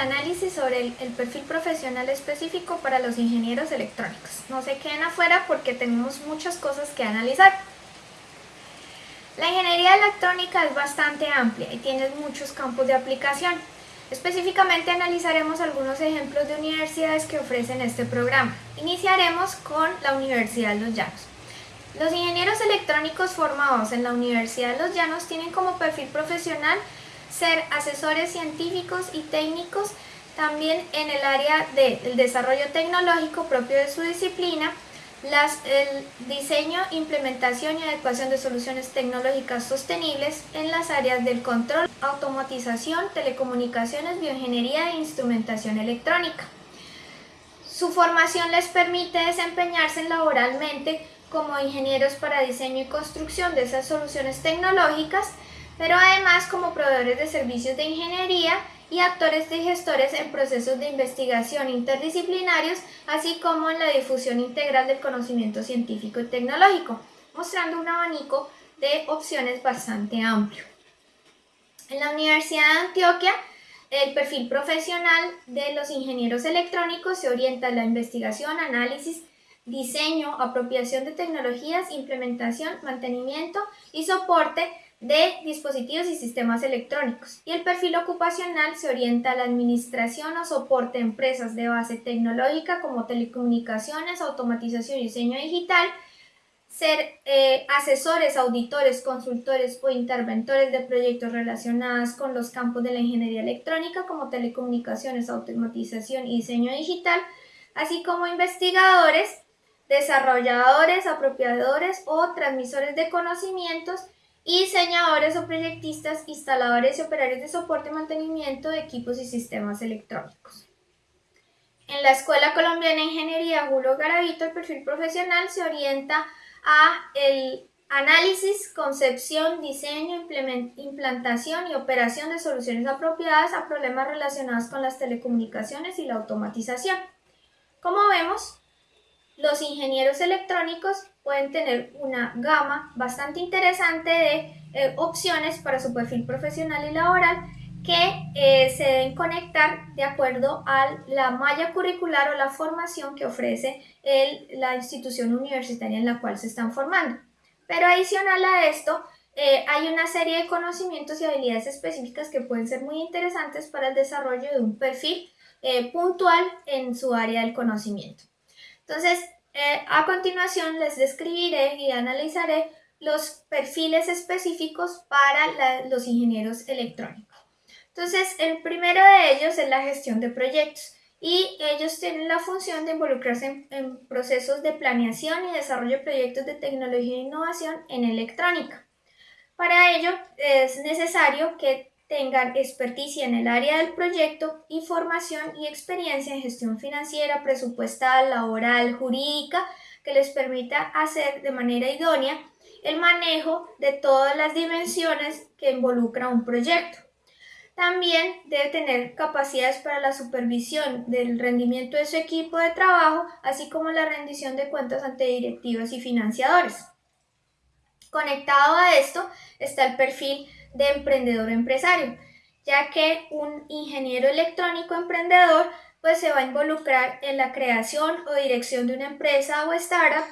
análisis sobre el, perfil profesional específico para los ingenieros electrónicos. No se queden afuera porque tenemos muchas cosas que analizar. La ingeniería electrónica es bastante amplia y tiene muchos campos de aplicación. Específicamente analizaremos algunos ejemplos de universidades que ofrecen este programa. Iniciaremos con la Universidad de Los Llanos. Los ingenieros electrónicos formados en la Universidad de Los Llanos tienen como perfil profesional ser asesores científicos y técnicos, también en el área del desarrollo tecnológico propio de su disciplina, las, el diseño, implementación y adecuación de soluciones tecnológicas sostenibles en las áreas del control, automatización, telecomunicaciones, bioingeniería e instrumentación electrónica. Su formación les permite desempeñarse laboralmente como ingenieros para diseño y construcción de esas soluciones tecnológicas, pero además como proveedores de servicios de ingeniería y actores y gestores en procesos de investigación interdisciplinarios, así como en la difusión integral del conocimiento científico y tecnológico, mostrando un abanico de opciones bastante amplio. En la Universidad de Antioquia, el perfil profesional de los ingenieros electrónicos se orienta a la investigación, análisis, diseño, apropiación de tecnologías, implementación, mantenimiento y soporte de dispositivos y sistemas electrónicos y el perfil ocupacional se orienta a la administración o soporte de empresas de base tecnológica como telecomunicaciones, automatización y diseño digital, ser eh, asesores, auditores, consultores o interventores de proyectos relacionados con los campos de la ingeniería electrónica como telecomunicaciones, automatización y diseño digital, así como investigadores, desarrolladores, apropiadores o transmisores de conocimientos y diseñadores o proyectistas, instaladores y operarios de soporte y mantenimiento de equipos y sistemas electrónicos. En la Escuela Colombiana de Ingeniería Julio Garavito, el perfil profesional se orienta a el análisis, concepción, diseño, implantación y operación de soluciones apropiadas a problemas relacionados con las telecomunicaciones y la automatización. Como vemos, los ingenieros electrónicos pueden tener una gama bastante interesante de eh, opciones para su perfil profesional y laboral que eh, se deben conectar de acuerdo a la malla curricular o la formación que ofrece la institución universitaria en la cual se están formando. Pero adicional a esto, eh, hay una serie de conocimientos y habilidades específicas que pueden ser muy interesantes para el desarrollo de un perfil puntual en su área del conocimiento. Entonces, eh, a continuación les describiré y analizaré los perfiles específicos para los ingenieros electrónicos. Entonces, el primero de ellos es la gestión de proyectos y ellos tienen la función de involucrarse en, procesos de planeación y desarrollo de proyectos de tecnología e innovación en electrónica. Para ello es necesario que tengan experticia en el área del proyecto y formación y experiencia en gestión financiera, presupuestal, laboral, jurídica, que les permita hacer de manera idónea el manejo de todas las dimensiones que involucra un proyecto. También debe tener capacidades para la supervisión del rendimiento de su equipo de trabajo, así como la rendición de cuentas ante directivos y financiadores. Conectado a esto está el perfil de emprendedor empresario, ya que un ingeniero electrónico emprendedor pues se va a involucrar en la creación o dirección de una empresa o startup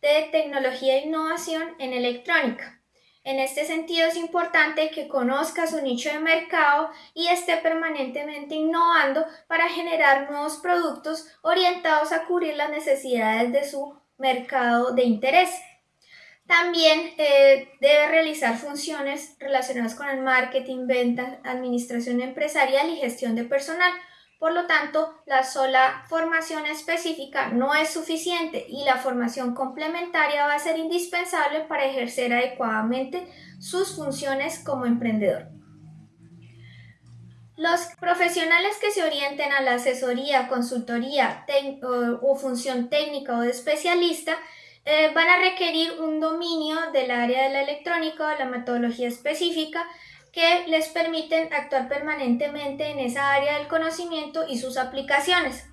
de tecnología e innovación en electrónica. En este sentido es importante que conozca su nicho de mercado y esté permanentemente innovando para generar nuevos productos orientados a cubrir las necesidades de su mercado de interés. También eh, debe realizar funciones relacionadas con el marketing, ventas, administración empresarial y gestión de personal. Por lo tanto, la sola formación específica no es suficiente y la formación complementaria va a ser indispensable para ejercer adecuadamente sus funciones como emprendedor. Los profesionales que se orienten a la asesoría, consultoría o función técnica o de especialista eh, van a requerir un dominio del área de la electrónica o la metodología específica que les permiten actuar permanentemente en esa área del conocimiento y sus aplicaciones.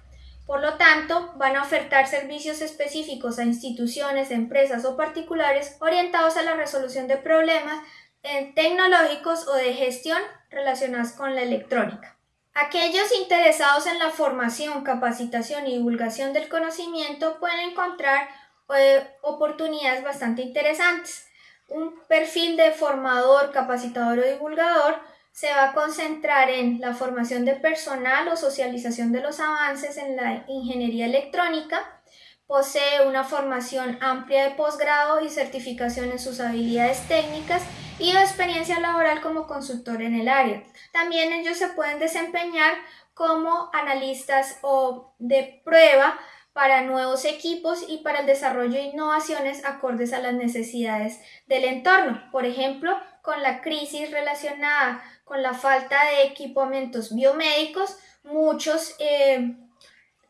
Por lo tanto, van a ofertar servicios específicos a instituciones, empresas o particulares orientados a la resolución de problemas eh, tecnológicos o de gestión relacionados con la electrónica. Aquellos interesados en la formación, capacitación y divulgación del conocimiento pueden encontrar eh, oportunidades bastante interesantes. Un perfil de formador, capacitador o divulgador se va a concentrar en la formación de personal o socialización de los avances en la ingeniería electrónica, posee una formación amplia de posgrado y certificación en sus habilidades técnicas y experiencia laboral como consultor en el área. También ellos se pueden desempeñar como analistas o de prueba para nuevos equipos y para el desarrollo de innovaciones acordes a las necesidades del entorno. Por ejemplo, con la crisis relacionada con la falta de equipamientos biomédicos, muchos eh,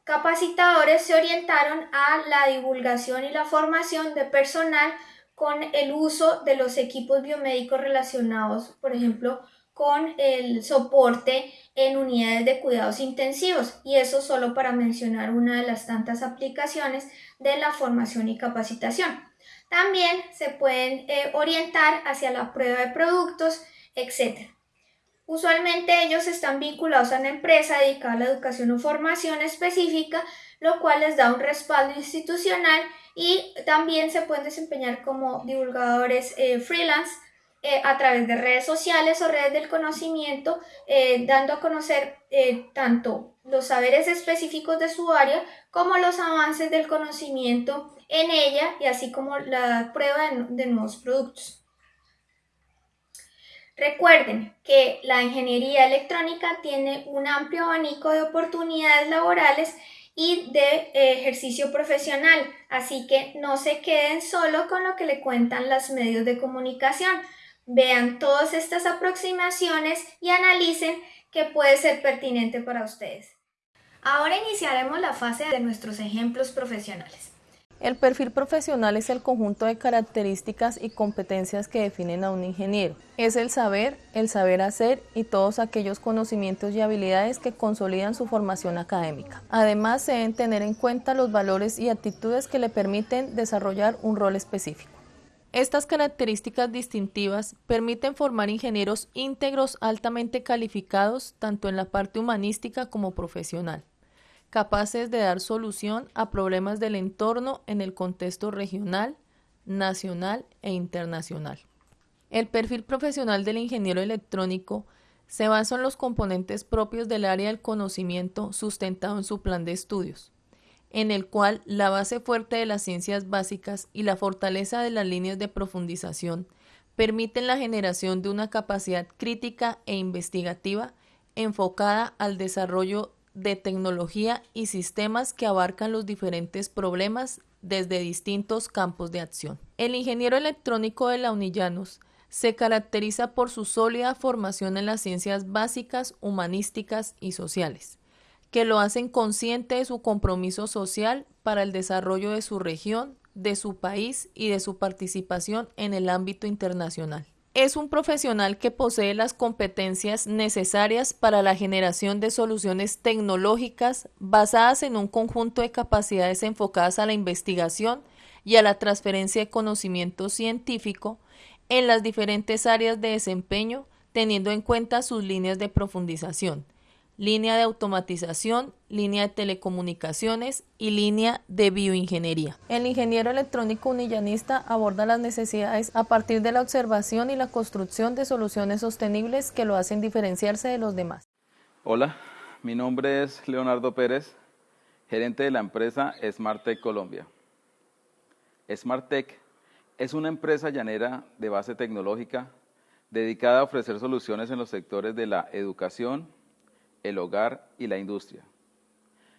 capacitadores se orientaron a la divulgación y la formación de personal con el uso de los equipos biomédicos relacionados, por ejemplo, con el soporte en unidades de cuidados intensivos y eso solo para mencionar una de las tantas aplicaciones de la formación y capacitación. También se pueden eh, orientar hacia la prueba de productos, etc. Usualmente ellos están vinculados a una empresa dedicada a la educación o formación específica, lo cual les da un respaldo institucional y también se pueden desempeñar como divulgadores eh, freelance eh, a través de redes sociales o redes del conocimiento, eh, dando a conocer tanto los saberes específicos de su área como los avances del conocimiento en ella y así como la prueba de nuevos productos. Recuerden que la ingeniería electrónica tiene un amplio abanico de oportunidades laborales y de eh, ejercicio profesional, así que no se queden solo con lo que le cuentan los medios de comunicación. Vean todas estas aproximaciones y analicen qué puede ser pertinente para ustedes. Ahora iniciaremos la fase de nuestros ejemplos profesionales. El perfil profesional es el conjunto de características y competencias que definen a un ingeniero. Es el saber, el saber hacer y todos aquellos conocimientos y habilidades que consolidan su formación académica. Además, se deben tener en cuenta los valores y actitudes que le permiten desarrollar un rol específico. Estas características distintivas permiten formar ingenieros íntegros altamente calificados tanto en la parte humanística como profesional capaces de dar solución a problemas del entorno en el contexto regional, nacional e internacional. El perfil profesional del ingeniero electrónico se basa en los componentes propios del área del conocimiento sustentado en su plan de estudios, en el cual la base fuerte de las ciencias básicas y la fortaleza de las líneas de profundización permiten la generación de una capacidad crítica e investigativa enfocada al desarrollo de tecnología y sistemas que abarcan los diferentes problemas desde distintos campos de acción. El ingeniero electrónico de la Unillanos se caracteriza por su sólida formación en las ciencias básicas, humanísticas y sociales, que lo hacen consciente de su compromiso social para el desarrollo de su región, de su país y de su participación en el ámbito internacional. Es un profesional que posee las competencias necesarias para la generación de soluciones tecnológicas basadas en un conjunto de capacidades enfocadas a la investigación y a la transferencia de conocimiento científico en las diferentes áreas de desempeño, teniendo en cuenta sus líneas de profundización línea de automatización, línea de telecomunicaciones y línea de bioingeniería. El ingeniero electrónico unillanista aborda las necesidades a partir de la observación y la construcción de soluciones sostenibles que lo hacen diferenciarse de los demás. Hola, mi nombre es Leonardo Pérez, gerente de la empresa SmartTech Colombia. SmartTech es una empresa llanera de base tecnológica dedicada a ofrecer soluciones en los sectores de la educación, el hogar y la industria.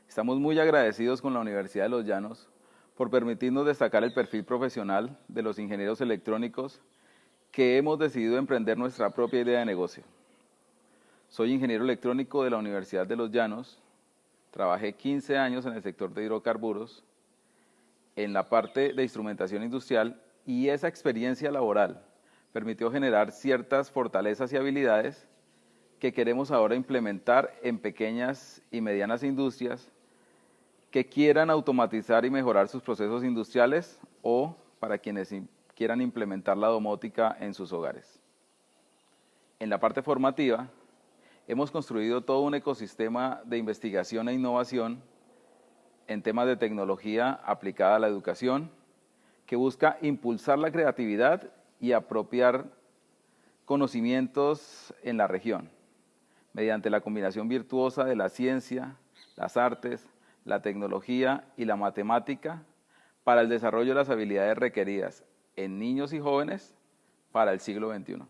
Estamos muy agradecidos con la Universidad de Los Llanos por permitirnos destacar el perfil profesional de los ingenieros electrónicos que hemos decidido emprender nuestra propia idea de negocio. Soy ingeniero electrónico de la Universidad de Los Llanos, trabajé 15 años en el sector de hidrocarburos, en la parte de instrumentación industrial y esa experiencia laboral permitió generar ciertas fortalezas y habilidades que queremos ahora implementar en pequeñas y medianas industrias que quieran automatizar y mejorar sus procesos industriales o para quienes quieran implementar la domótica en sus hogares. En la parte formativa, hemos construido todo un ecosistema de investigación e innovación en temas de tecnología aplicada a la educación, que busca impulsar la creatividad y apropiar conocimientos en la región, mediante la combinación virtuosa de la ciencia, las artes, la tecnología y la matemática para el desarrollo de las habilidades requeridas en niños y jóvenes para el siglo XXI.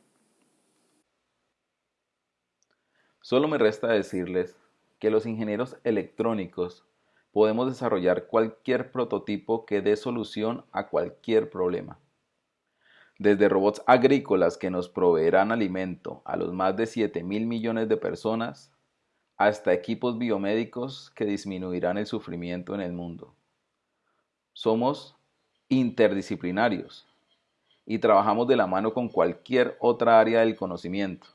Solo me resta decirles que los ingenieros electrónicos podemos desarrollar cualquier prototipo que dé solución a cualquier problema. Desde robots agrícolas que nos proveerán alimento a los más de 7 mil millones de personas, hasta equipos biomédicos que disminuirán el sufrimiento en el mundo. Somos interdisciplinarios y trabajamos de la mano con cualquier otra área del conocimiento.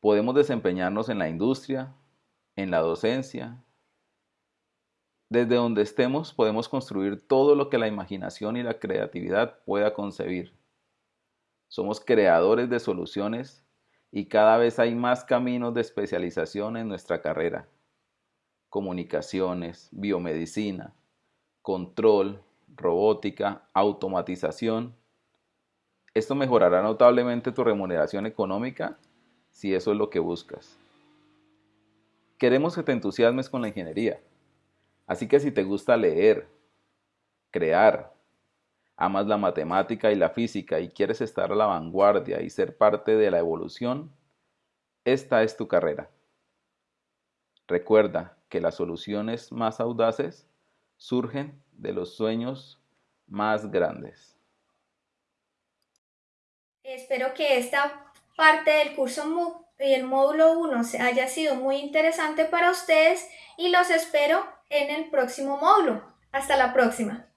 Podemos desempeñarnos en la industria, en la docencia, desde donde estemos podemos construir todo lo que la imaginación y la creatividad pueda concebir. Somos creadores de soluciones y cada vez hay más caminos de especialización en nuestra carrera. Comunicaciones, biomedicina, control, robótica, automatización. Esto mejorará notablemente tu remuneración económica si eso es lo que buscas. Queremos que te entusiasmes con la ingeniería Así que si te gusta leer, crear, amas la matemática y la física y quieres estar a la vanguardia y ser parte de la evolución, esta es tu carrera. Recuerda que las soluciones más audaces surgen de los sueños más grandes. Espero que esta parte del curso y el módulo 1 haya sido muy interesante para ustedes y los espero en el próximo módulo. Hasta la próxima.